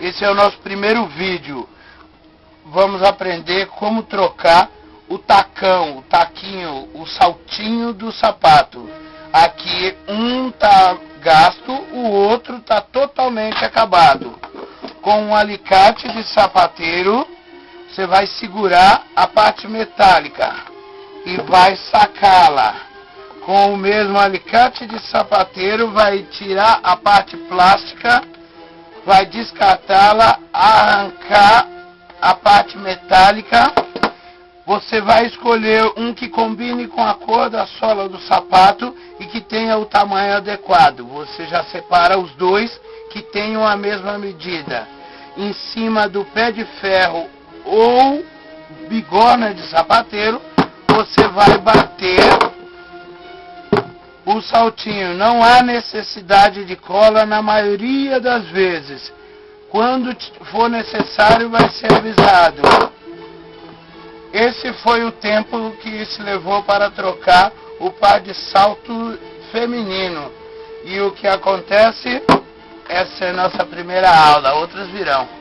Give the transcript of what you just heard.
Esse é o nosso primeiro vídeo. Vamos aprender como trocar o tacão, o taquinho, o saltinho do sapato. Aqui um tá gasto, o outro tá totalmente acabado. Com um alicate de sapateiro, você vai segurar a parte metálica e vai sacá-la. Com o mesmo alicate de sapateiro, vai tirar a parte plástica vai descartá-la, arrancar a parte metálica. Você vai escolher um que combine com a cor da sola do sapato e que tenha o tamanho adequado. Você já separa os dois que tenham a mesma medida. Em cima do pé de ferro ou bigorna de sapateiro, você vai bater o saltinho. Não há necessidade de cola na maioria das vezes. Quando for necessário, vai ser avisado. Esse foi o tempo que se levou para trocar o par de salto feminino. E o que acontece? Essa é a nossa primeira aula, outras virão.